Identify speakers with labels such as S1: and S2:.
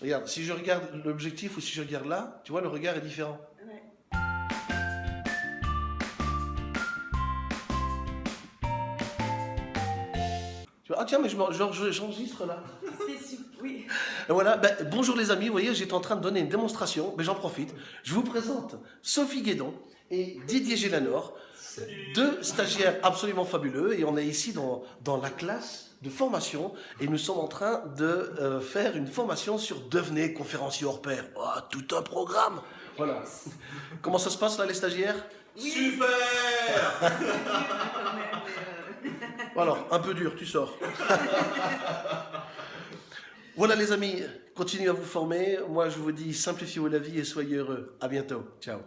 S1: Regarde, si je regarde l'objectif ou si je regarde là, tu vois, le regard est différent.
S2: Ouais.
S1: Tu vois, ah tiens, mais je m'en- genre, je- j'enregistre là.
S2: C'est. Oui.
S1: Et voilà, ben, bonjour les amis, vous voyez, j'étais en train de donner une démonstration, mais j'en profite. Je vous présente Sophie Guédon et Didier Gélanor, deux stagiaires absolument fabuleux, et on est ici dans, dans la classe de formation, et nous sommes en train de euh, faire une formation sur devenez conférencier hors pair. Oh, tout un programme Voilà. Comment ça se passe là, les stagiaires?
S3: Super
S1: Alors, un peu dur, tu sors. voilà les amis, continuez à vous former. Moi je vous dis simplifiez-vous la vie et soyez heureux. À bientôt. Ciao.